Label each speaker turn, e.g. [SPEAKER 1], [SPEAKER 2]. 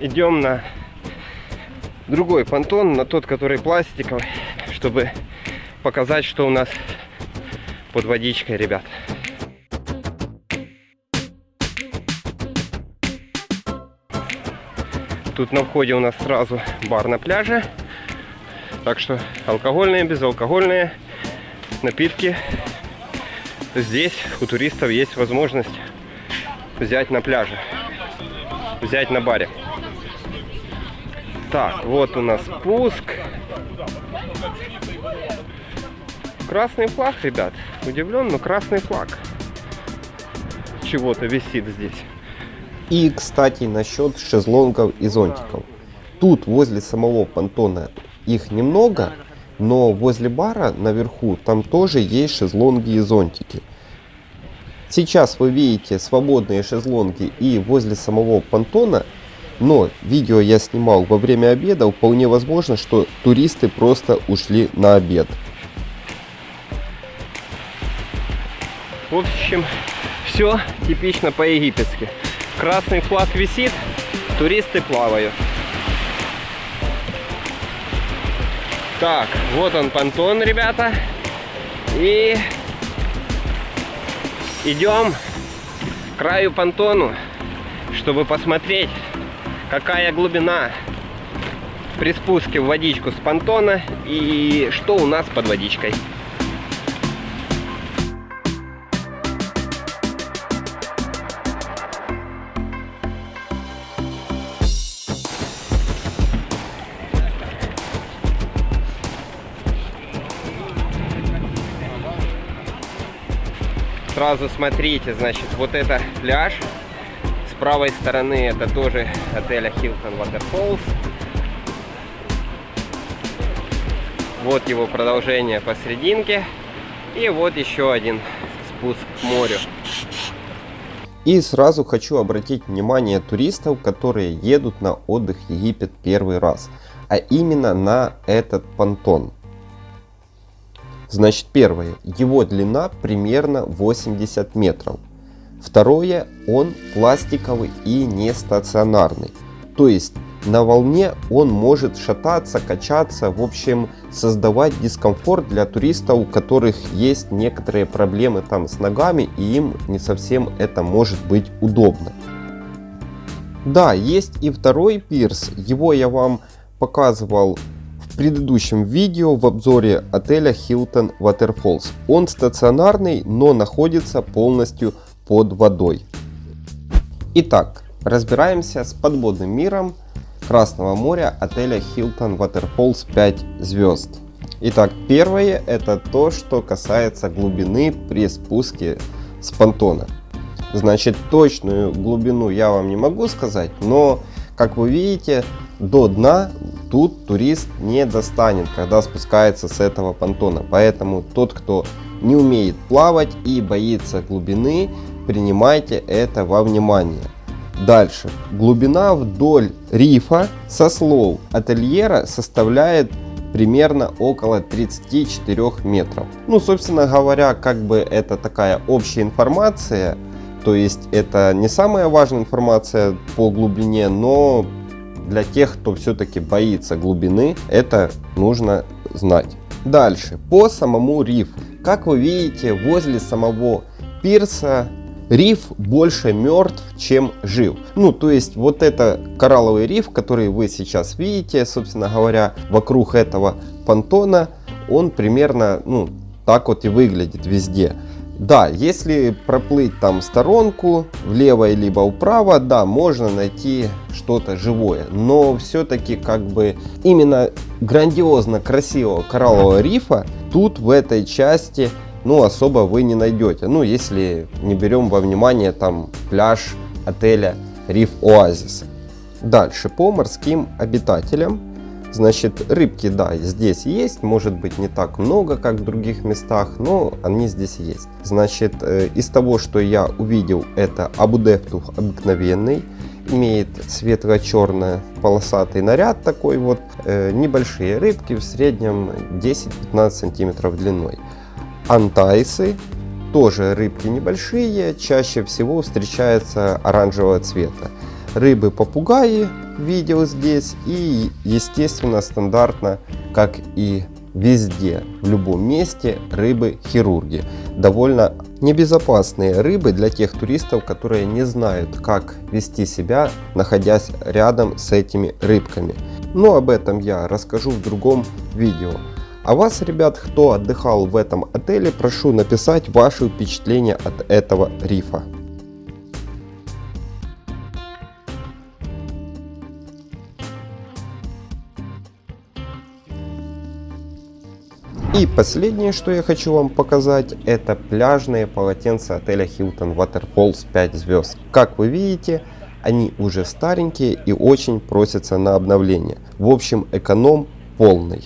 [SPEAKER 1] идем на другой понтон, на тот, который пластиковый, чтобы показать, что у нас под водичкой, ребят. Тут на входе у нас сразу бар на пляже. Так что алкогольные, безалкогольные напитки. Здесь у туристов есть возможность взять на пляже. Взять на баре. Так, вот у нас спуск. Красный флаг, ребят. Удивлен, но красный флаг. Чего-то висит здесь.
[SPEAKER 2] И, кстати, насчет шезлонгов и зонтиков. Тут возле самого понтона их немного, но возле бара наверху там тоже есть шезлонги и зонтики. Сейчас вы видите свободные шезлонги и возле самого понтона, но видео я снимал во время обеда, вполне возможно, что туристы просто ушли на обед.
[SPEAKER 1] В общем, все типично по-египетски. Красный флаг висит, туристы плавают. Так, вот он понтон, ребята. И идем к краю понтону, чтобы посмотреть, какая глубина при спуске в водичку с понтона и что у нас под водичкой. Сразу смотрите, значит, вот это пляж. Правой стороны это тоже отеля Hilton Waterfalls. Вот его продолжение посерединке. И вот еще один спуск к морю.
[SPEAKER 2] И сразу хочу обратить внимание туристов, которые едут на отдых в Египет первый раз, а именно на этот понтон. Значит, первое, его длина примерно 80 метров. Второе, он пластиковый и не стационарный. То есть на волне он может шататься, качаться, в общем создавать дискомфорт для туристов, у которых есть некоторые проблемы там с ногами и им не совсем это может быть удобно. Да, есть и второй пирс, его я вам показывал предыдущем видео в обзоре отеля Hilton Waterfalls. Он стационарный, но находится полностью под водой. Итак, разбираемся с подводным миром Красного моря отеля Hilton Waterfalls 5 звезд. Итак, первое это то, что касается глубины при спуске с понтона. Значит, точную глубину я вам не могу сказать, но, как вы видите, до дна тут турист не достанет, когда спускается с этого понтона. Поэтому тот, кто не умеет плавать и боится глубины, принимайте это во внимание. Дальше. Глубина вдоль рифа со слов ательера составляет примерно около 34 метров. Ну, собственно говоря, как бы это такая общая информация, то есть это не самая важная информация по глубине, но для тех, кто все-таки боится глубины, это нужно знать. Дальше, по самому рифу. Как вы видите, возле самого пирса риф больше мертв, чем жив. Ну, то есть вот это коралловый риф, который вы сейчас видите, собственно говоря, вокруг этого понтона, он примерно, ну, так вот и выглядит везде. Да, если проплыть там сторонку, влево либо вправо, да, можно найти что-то живое. Но все-таки как бы именно грандиозно красивого кораллового рифа тут в этой части ну особо вы не найдете. Ну если не берем во внимание там пляж отеля Риф Оазис. Дальше по морским обитателям. Значит, рыбки, да, здесь есть, может быть не так много, как в других местах, но они здесь есть. Значит, э, из того, что я увидел, это абудептух обыкновенный, имеет светло-черный полосатый наряд такой вот, э, небольшие рыбки, в среднем 10-15 сантиметров длиной. Антайсы, тоже рыбки небольшие, чаще всего встречаются оранжевого цвета. рыбы-попугаи видел здесь и естественно стандартно, как и везде, в любом месте, рыбы-хирурги. Довольно небезопасные рыбы для тех туристов, которые не знают, как вести себя, находясь рядом с этими рыбками. Но об этом я расскажу в другом видео. А вас, ребят, кто отдыхал в этом отеле, прошу написать ваши впечатления от этого рифа. И последнее, что я хочу вам показать, это пляжные полотенца отеля Hilton Waterfalls 5 звезд. Как вы видите, они уже старенькие и очень просятся на обновление. В общем, эконом полный.